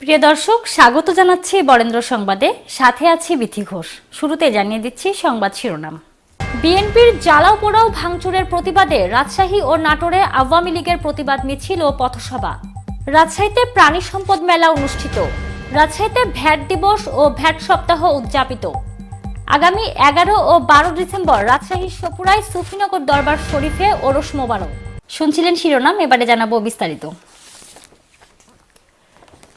প্রিয় দর্শক, স্বাগত জানাচ্ছি বরেন্দ্র সংবাদে। সাথে আছি বিথি ঘোষ। শুরুতে জানিয়ে দিচ্ছি সংবাদ শিরোনাম। বিএনপির জ্বালাও পোড়াও ভাঙচুরের প্রতিবাদে রাজশাহী ও নাটোরে আওয়ামী লীগের প্রতিবাদ মিছিল ও পথসভা। রাজশাহীতে প্রাণী সম্পদ মেলা অনুষ্ঠিত। রাজশাহীতে ভ্যাট দিবস ও ভ্যাট সপ্তাহ উদযাপিত। আগামী এগারো ও বারো ডিসেম্বর রাজশাহীর সপুরায় সুফিনগর দরবার শরীফে ওরস মোবারক। শুনছিলেন শিরোনাম, এবারে জানাব বিস্তারিত।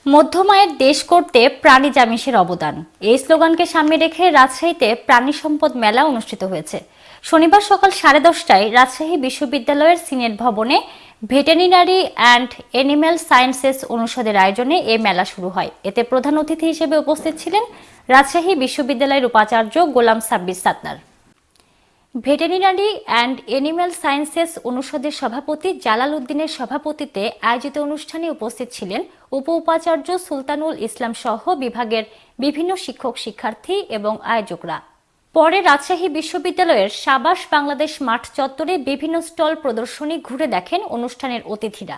মধ্যমায়ের দেশ করতে প্রাণী জামিসের অবদান। এই স্লোগানকে সামনে রেখে রাজশাহীতে প্রাণী সম্পদ মেলা অনুষ্ঠিত হয়েছে। শনিবার সকাল সাড়ে দশটায় রাজশাহী বিশ্ববিদ্যালয়ের সিনেট ভবনে ভেটেরিনারি অ্যান্ড এনিম্যাল সায়েন্সেস অনুষদের আয়োজনে এ মেলা শুরু হয়। এতে প্রধান অতিথি হিসেবে উপস্থিত ছিলেন রাজশাহী বিশ্ববিদ্যালয়ের উপাচার্য Golam Sabbir Satnar veterinary and animal sciences অনুষদের সভাপতি জালাল উদ্দিনের সভাপতিত্বে আয়োজিত অনুষ্ঠানে উপস্থিত ছিলেন উপ উপাচার্য সুলতানুল ইসলাম সহ বিভাগের বিভিন্ন শিক্ষক শিক্ষার্থী এবং আয়োজকরা। পরে রাজশাহী বিশ্ববিদ্যালয়ের সাবাস বাংলাদেশ মাঠ চত্বরে বিভিন্ন স্টল প্রদর্শনী ঘুরে দেখেন অনুষ্ঠানের অতিথিরা।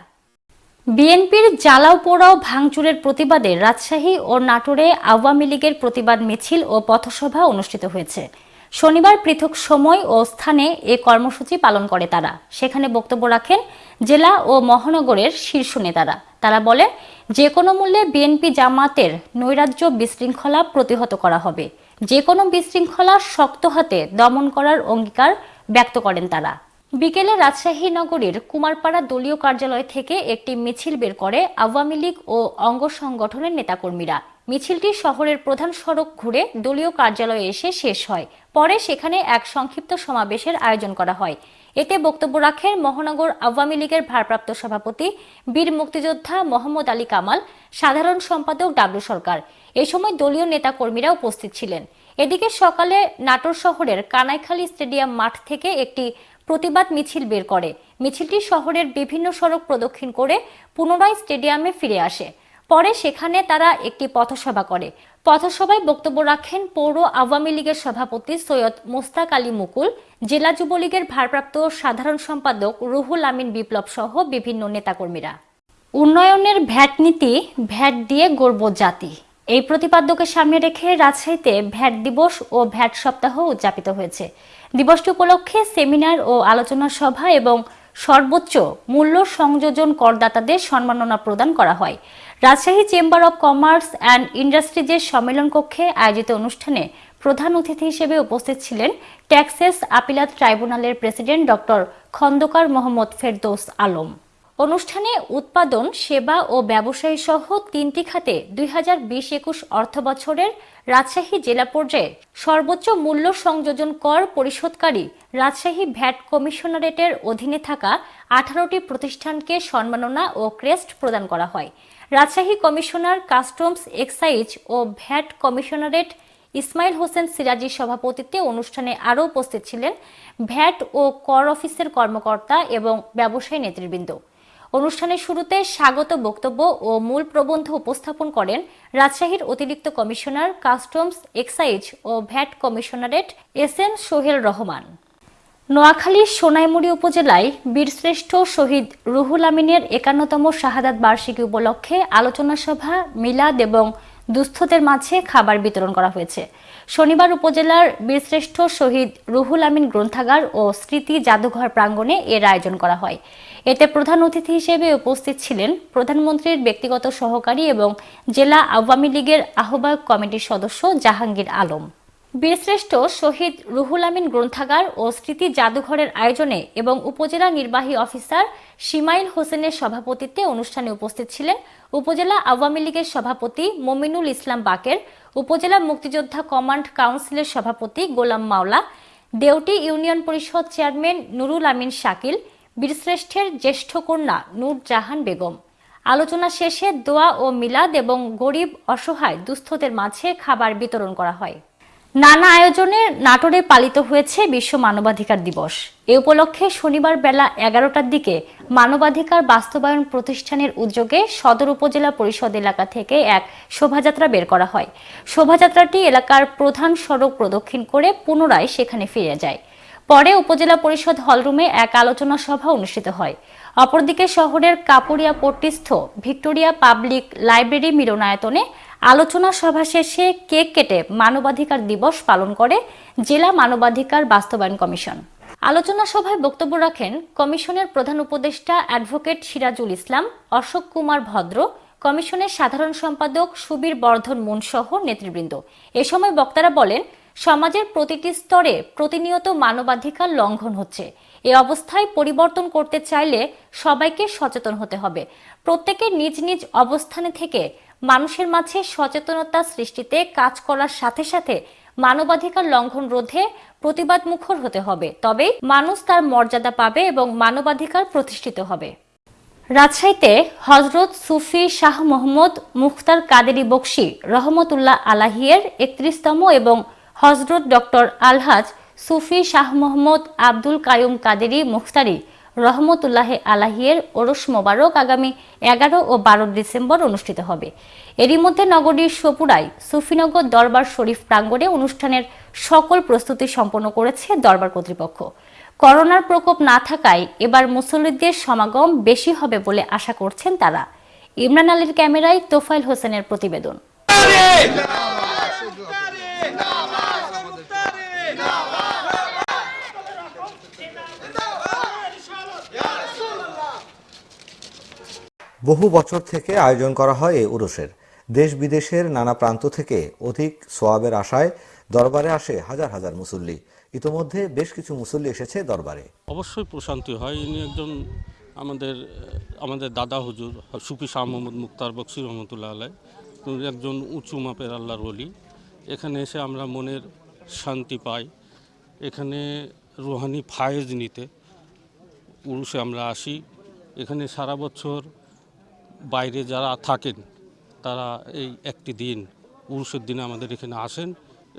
বিএনপির জ্বালাও পোড়াও ভাঙচুরের প্রতিবাদে রাজশাহী ও নাটোরে আওয়ামী লীগের প্রতিবাদ মিছিল ও পথসভা অনুষ্ঠিত হয়েছে। শনিবার পৃথক সময় ও স্থানে এ কর্মসূচি পালন করে তারা। সেখানে বক্তব্য রাখেন জেলা ও মহানগরের শীর্ষ নেতারা। তারা বলেন যে কোনো মূল্যে বিএনপি জামাতের নৈরাজ্য বিশৃঙ্খলা প্রতিহত করা হবে। যে কোনো বিশৃঙ্খলা শক্ত হাতে দমন করার অঙ্গীকার ব্যক্ত করেন তারা। বিকেলে রাজশাহী নগরীর কুমারপাড়া দলীয় কার্যালয় থেকে একটি মিছিল বের করে আওয়ামী লীগ ও অঙ্গ সংগঠনের নেতাকর্মীরা। মিছিলটি শহরের প্রধান সড়ক ঘুরে দলীয় কার্যালয়ে এসে শেষ হয়। পরে সেখানে এক সংক্ষিপ্ত সমাবেশের আয়োজন করা হয়। এতে বক্তব্য রাখেন মহানগর আওয়ামী লীগের ভারপ্রাপ্ত সভাপতি, বীর মুক্তিযোদ্ধা মোহাম্মদ আলী কামাল, সাধারণ সম্পাদক ডাবলু সরকার। এ সময় দলীয় নেতাকর্মীরা উপস্থিত ছিলেন। এদিকে সকালে নাটোর শহরের কানাইখালী স্টেডিয়াম মাঠ থেকে একটি প্রতিবাদ মিছিল বের করে। মিছিলটি শহরের বিভিন্ন সড়ক প্রদক্ষিণ করে পুনরায় স্টেডিয়ামে ফিরে আসে। পরে সেখানে তারা একটি পথসভা করে। পথসভায় বক্তব্য রাখেন পৌর আওয়ামী লীগের সভাপতি সৈয়দ মোস্তাক আলী মুকুল, জেলা যুবলীগের ভারপ্রাপ্ত সাধারণ সম্পাদক রুহুল আমিন বিপ্লব সহ বিভিন্ন নেতাকর্মীরা। উন্নয়নের ভ্যাট নীতি, ভ্যাট দিয়ে গর্ব জাতি। এই প্রতিপাদ্যকে সামনে রেখে রাজশাহীতে ভ্যাট দিবস ও ভ্যাট সপ্তাহ উদযাপিত হয়েছে। দিবসটি উপলক্ষে সেমিনার ও আলোচনা সভা এবং সর্বোচ্চ মূল্য সংযোজন করদাতাদের সম্মাননা প্রদান করা হয়। Rajshahi chamber of commerce and ইন্ডাস্ট্রিজের সম্মেলন কক্ষে আয়োজিত অনুষ্ঠানে প্রধান অতিথি হিসেবে উপস্থিত ছিলেন ট্যাক্সেস আপিলাত ট্রাইব্যুনালের প্রেসিডেন্ট ডক্টর খন্দকার মোহাম্মদ ফেরদৌস আলম। অনুষ্ঠানে উৎপাদন, সেবা ও ব্যবসায়ী সহ তিনটি খাতে দুই হাজার বিশ একুশ অর্থ বছরের রাজশাহী জেলা পর্যায়ে সর্বোচ্চ মূল্য সংযোজন কর পরিশোধকারী রাজশাহী ভ্যাট কমিশনারেটের অধীনে থাকা আঠারোটি প্রতিষ্ঠানকে সম্মাননা ও ক্রেস্ট প্রদান করা হয়। রাজশাহী কমিশনার কাস্টমস এক্সাইজ ও ভ্যাট কমিশনারেট ইসমাইল হোসেন সিরাজির সভাপতিত্বে অনুষ্ঠানে আরও উপস্থিত ছিলেন ভ্যাট ও কর অফিসের কর্মকর্তা এবং ব্যবসায়ী নেতৃবৃন্দ। অনুষ্ঠানের শুরুতে স্বাগত বক্তব্য ও মূল প্রবন্ধ উপস্থাপন করেন রাজশাহীর অতিরিক্ত কমিশনার কাস্টমস এক্সাইজ ও VAT commissionerate S M Sohel Rahman. নোয়াখালীর সোনাইমুড়ি উপজেলায় বীরশ্রেষ্ঠ শহীদ রুহুল আমিনের একান্নতম শাহাদাত বার্ষিকী উপলক্ষে আলোচনা সভা, মিলাদ এবং দুস্থদের মাঝে খাবার বিতরণ করা হয়েছে। শনিবার উপজেলার বীরশ্রেষ্ঠ শহীদ রুহুল আমিন গ্রন্থাগার ও স্মৃতি জাদুঘর প্রাঙ্গণে এর আয়োজন করা হয়। এতে প্রধান অতিথি হিসেবে উপস্থিত ছিলেন প্রধানমন্ত্রীর ব্যক্তিগত সহকারী এবং জেলা আওয়ামী লীগের আহ্বায়ক কমিটির সদস্য জাহাঙ্গীর আলম। বীরশ্রেষ্ঠ শহীদ রুহুল আমিন গ্রন্থাগার ও স্মৃতি জাদুঘরের আয়োজনে এবং উপজেলা নির্বাহী অফিসার সিমাইল হোসেনের সভাপতিত্বে অনুষ্ঠানে উপস্থিত ছিলেন উপজেলা আওয়ামী লীগের সভাপতি মমিনুল ইসলাম বাকের, উপজেলা মুক্তিযোদ্ধা কমান্ড কাউন্সিলের সভাপতি গোলাম মাওলা দেউটি ইউনিয়ন পরিষদ চেয়ারম্যান নুরুল আমিন শাকিল, বীরশ্রেষ্ঠের জ্যেষ্ঠ কন্যা নূর জাহান বেগম। আলোচনা শেষে দোয়া ও মিলাদ এবং গরিব অসহায় দুস্থদের মাঝে খাবার বিতরণ করা হয়। নানা আয়োজনে নাটোরে পালিত হয়েছে বিশ্ব মানবাধিকার দিবস। এ উপলক্ষে শনিবার বেলা এগারোটার দিকে মানবাধিকার বাস্তবায়ন প্রতিষ্ঠানের উদ্যোগে সদর উপজেলা পরিষদ এলাকা থেকে এক শোভাযাত্রা বের করা হয়। শোভাযাত্রাটি এলাকার প্রধান সড়ক প্রদক্ষিণ করে পুনরায় সেখানে ফিরে যায়। পরে উপজেলা পরিষদ হলরুমে এক আলোচনা সভা অনুষ্ঠিত হয়। অপরদিকে শহরের কাপুরিয়া পট্টিস্থ ভিক্টোরিয়া পাবলিক লাইব্রেরি মিলনায়তনে আলোচনা সভা শেষে কেক কেটে মানবাধিকার দিবস পালন করে জেলা মানবাধিকার বাস্তবায়ন কমিশন। আলোচনা সভায় বক্তব্য রাখেন কমিশনের প্রধান উপদেষ্টা অ্যাডভোকেট সিরাজুল ইসলাম, অশোক কুমার ভদ্র, কমিশনের সাধারণ সম্পাদক সুবীর বর্ধন মুন সহ নেতৃবৃন্দ। এ সময় বক্তারা বলেন, সমাজের প্রতিটি স্তরে প্রতিনিয়ত মানবাধিকার লঙ্ঘন হচ্ছে। এ অবস্থায় পরিবর্তন করতে চাইলে সবাইকে সচেতন হতে হবে। প্রত্যেকের নিজ নিজ অবস্থানে থেকে মানুষের মাঝে সচেতনতা সৃষ্টিতে কাজ করার সাথে সাথে মানবাধিকার লঙ্ঘন রোধে প্রতিবাদ মুখর হতে হবে। তবেই মানুষ তার মর্যাদা পাবে এবং মানবাধিকার প্রতিষ্ঠিত হবে। রাজশাহীতে হজরত সুফি শাহ মোহাম্মদ মুখতার কাদেরি বক্সি রহমতুল্লাহ আলাহিয়ের একত্রিশতম এবং হজরত ডক্টর আলহাজ সুফি শাহ মোহাম্মদ আব্দুল কায়ুম কাদেরি মুখতারি রহমতুল্লাহ আলাহিয়ের ওরস মোবারক আগামী এগারো ও বারো ডিসেম্বর অনুষ্ঠিত হবে এরই মধ্যে নগরীর সপুরায় সুফিনগর দরবার শরীফ প্রাঙ্গণে অনুষ্ঠানের সকল প্রস্তুতি সম্পন্ন করেছে দরবার কর্তৃপক্ষ করোনার প্রকোপ না থাকায় এবার মুসল্লিদের সমাগম বেশি হবে বলে আশা করছেন তারা ইমরান আলীর ক্যামেরায় তোফাইল হোসেনের প্রতিবেদন বহু বছর থেকে আয়োজন করা হয় এই উরসের। দেশ বিদেশের নানা প্রান্ত থেকে অধিক সোয়াবের আশায় দরবারে আসে হাজার হাজার মুসল্লি। ইতোমধ্যে বেশ কিছু মুসল্লি এসেছে দরবারে। অবশ্যই প্রশান্তি হয়। ইনি একজন আমাদের আমাদের দাদা হুজুর, সুফি শাহ মোহাম্মদ মুক্তার বক্সি রহমতুল্লাহ আলাই। একজন উঁচু মাপের আল্লাহর ওলি। এখানে এসে আমরা মনের শান্তি পাই। এখানে রুহানি ফায়েজ নিতে উরুষে আমরা আসি। এখানে সারা বছর বাইরে যারা থাকেন, তারা এই একটি দিন উরুষের দিনে আমাদের এখানে আসেন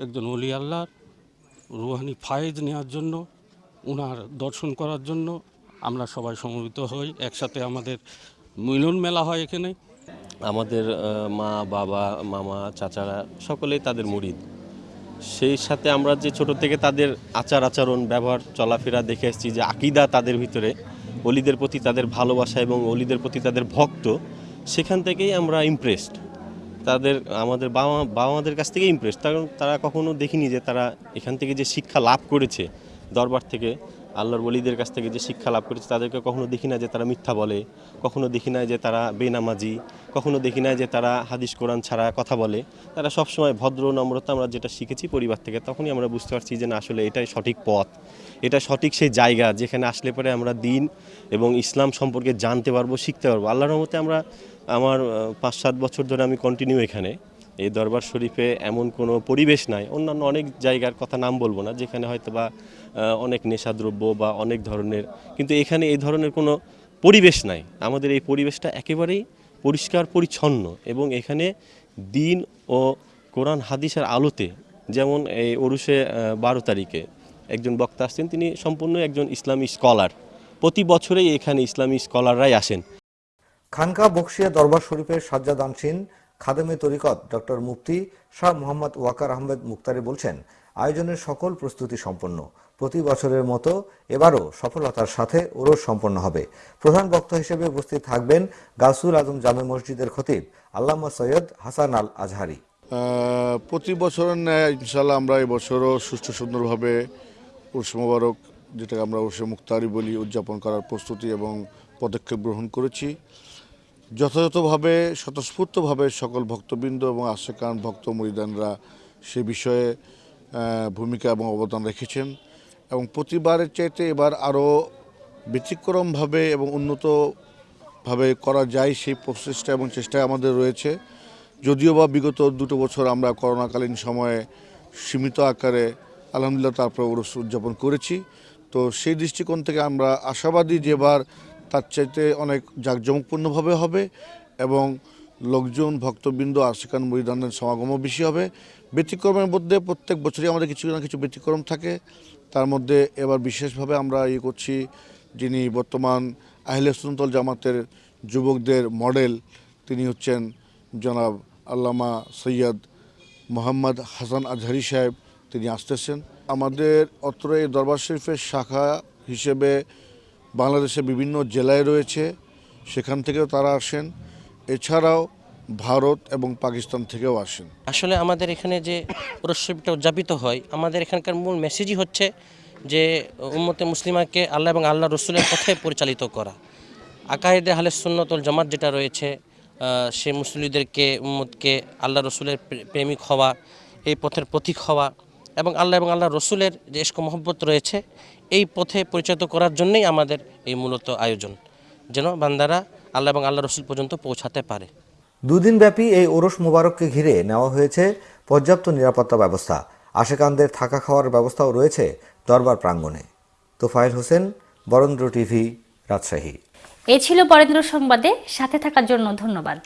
একজন অলি আল্লাহর রুহানি ফায়েজ নেওয়ার জন্য ওনার দর্শন করার জন্য আমরা সবাই সমবেত হই, একসাথে আমাদের মিলন মেলা হয় এখানে। আমাদের মা, বাবা, মামা, চাচারা সকলেই তাদের মুরিদ। সেই সাথে আমরা যে ছোট থেকে তাদের আচার আচরণ, ব্যবহার, চলাফেরা দেখে এসেছি যে আকিদা তাদের ভিতরে অলিদের প্রতি তাদের ভালোবাসা এবং অলিদের প্রতি তাদের ভক্ত সেখান থেকেই আমরা ইমপ্রেসড তাদের, আমাদের বাবা বাবা মাদের কাছ থেকে ইমপ্রেস কারণ তারা কখনো দেখিনি যে তারা এখান থেকে যে শিক্ষা লাভ করেছে দরবার থেকে, আল্লাহর বলিদের কাছ থেকে যে শিক্ষা লাভ করেছে, তাদেরকে কখনো দেখি না যে তারা মিথ্যা বলে, কখনো দেখি না যে তারা বেনামাজি, কখনো দেখি না যে তারা হাদিস, কোরআন ছাড়া কথা বলে। তারা সবসময় ভদ্র, নম্রতা আমরা যেটা শিখেছি পরিবার থেকে, তখনই আমরা বুঝতে পারছি যে না, আসলে এটাই সঠিক পথ। এটা সঠিক সেই জায়গা যেখানে আসলে পরে আমরা দিন এবং ইসলাম সম্পর্কে জানতে পারব, শিখতে পারব। আল্লাহর মতে আমরা আমার পাঁচ সাত বছর ধরে আমি কন্টিনিউ এখানে। এই দরবার শরীফে এমন কোনো পরিবেশ নাই। অন্যান্য অনেক জায়গার কথা নাম বলব না, যেখানে হয়তো বা অনেক নেশাদ্রব্য বা অনেক ধরনের, কিন্তু এখানে এই ধরনের কোনো পরিবেশ নাই। আমাদের এই পরিবেশটা একেবারেই পরিষ্কার, পরিচ্ছন্ন এবং এখানে দিন ও কোরআন, হাদিসের আলোতে, যেমন এই ওরুষে বারো তারিখে একজন বক্তা আসছেন, তিনি সম্পূর্ণ একজন ইসলামী স্কলার প্রতি বছরেই এখানে ইসলামী স্কলাররাই আসেন। খানকা বকশিয়া দরবার শরীফের সাজ্জাদানসীন খাদেমে তরিকত ডক্টর মুফতি শাহ মোহাম্মদ ওয়াকার আহমেদ মুক্তারি বলছেন, আয়োজনের সকল প্রস্তুতি সম্পন্ন। প্রতি বছরের মতো এবারও সফলতার সাথে ওরস সম্পন্ন হবে। প্রধান বক্তা হিসেবে উপস্থিত থাকবেন গাউসুল আজম জামে মসজিদের খতিব আল্লামা সৈয়দ হাসান আল আজহারি। প্রতি বছরের ন্যায় ইনশাল্লাহ আমরা এবছরও সুষ্ঠু সুন্দরভাবে উর্স মোবারক, যেটাকে আমরা উর্সে মুক্তারি বলি, উদযাপন করার প্রস্তুতি এবং পদক্ষেপ গ্রহণ করেছি। যথাযথভাবে, স্বতঃস্ফূর্তভাবে সকল ভক্তবৃন্দ এবং আশেকান ভক্ত মরিদানরা সে বিষয়ে ভূমিকা এবং অবদান রেখেছেন এবং প্রতিবারের চাইতে এবার আরও ব্যতিক্রমভাবে এবং উন্নতভাবে করা যায় সেই প্রচেষ্টা এবং চেষ্টা আমাদের রয়েছে। যদিও বা বিগত দুটো বছর আমরা করোনাকালীন সময়ে সীমিত আকারে, আলহামদুলিল্লাহ তারপরে উদযাপন করেছি। তো সেই দৃষ্টিকোণ থেকে আমরা আশাবাদী যে এবার তার চাইতে অনেক জাঁকজমকপূর্ণভাবে হবে এবং লোকজন, ভক্তবৃন্দ, আশিকান মরিদানের সমাগমও বেশি হবে। ব্যতিক্রমের মধ্যে প্রত্যেক বছরই আমাদের কিছু না কিছু ব্যতিক্রম থাকে। তার মধ্যে এবার বিশেষভাবে আমরা ইয়ে করছি যিনি বর্তমান আহলে সুনতল জামাতের যুবকদের মডেল, তিনি হচ্ছেন জনাব আল্লামা সৈয়দ মোহাম্মদ হাসান আজহারি সাহেব। তিনি আসতেছেন। আমাদের অত্র এই দরবার শরীফের শাখা হিসেবে বাংলাদেশের বিভিন্ন জেলায় রয়েছে, সেখান থেকেও তারা আসেন। এছাড়াও ভারত এবং পাকিস্তান থেকেও আসেন। আসলে আমাদের এখানে যে উৎসবটা উদযাপিত হয়, আমাদের এখানকার মূল মেসেজই হচ্ছে যে উম্মতে মুসলিমাকে আল্লাহ এবং আল্লাহ রসুলের পথে পরিচালিত করা। আকায়েদে হালে সুন্নতল জামাত যেটা রয়েছে সে মুসলিমদেরকে উম্মতকে আল্লাহ রসুলের প্রেমিক হওয়া, এই পথের প্রতীক হওয়া এবং আল্লাহ এবং আল্লাহ রসুলের যে ইস্ক মহব্বত রয়েছে এই পথে পরিচালিত করার জন্যই আমাদের এই মূলত আয়োজন। যেন বান্দারা আল্লাহ এবং আল্লাহ রসুল পর্যন্ত পৌঁছাতে পারে। দুদিনব্যাপী এই ওরস মোবারককে ঘিরে নেওয়া হয়েছে পর্যাপ্ত নিরাপত্তা ব্যবস্থা। আশেকানদের থাকা খাওয়ার ব্যবস্থাও রয়েছে দরবার প্রাঙ্গণে। তোফায়েল হোসেন বরেন্দ্র টিভি রাজশাহী। এই ছিল বরেন্দ্র সংবাদে। সাথে থাকার জন্য ধন্যবাদ।